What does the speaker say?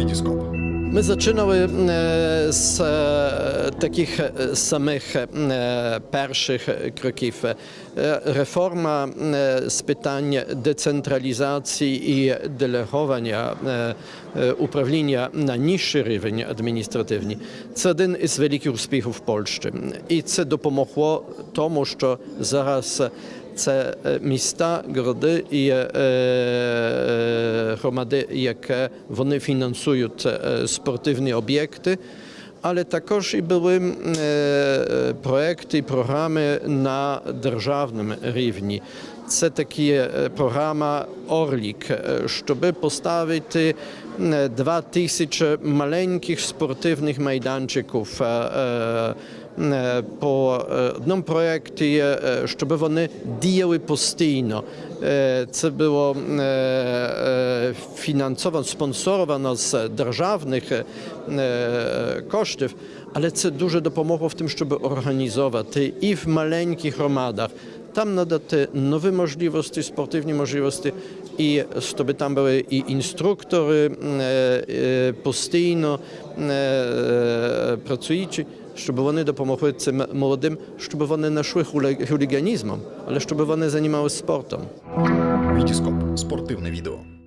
Вітіскоп. Ми починали е, з е, таких е, самих перших кроків. Реформа з питань децентралізації і делегування управління на нижчий рівень адміністративний. Це один із великих успіхів Польщі. І це допомогло тому, що зараз це е, міста, городи і е, е, громади, які вони фінансують е, спортивні об'єкти. Але також і були проекти, програми на державному рівні. Це такі програма Орлік, щоб поставити два тисячі маленьких спортивних майданчиків по одному проєкті, щоб вони діяли постійно. Це було фінансовано, спонсоровано з державних коштів, але це дуже допомогло в тим, щоб організовувати і в маленьких громадах. Там надати нові можливості, спортивні можливості, і щоб там були і інструктори постійно працюючі, щоб вони допомогли цим молодим, щоб вони не йшли хуліганізмом, але щоб вони займалися спортом. Вітіскоп. Спортивне відео.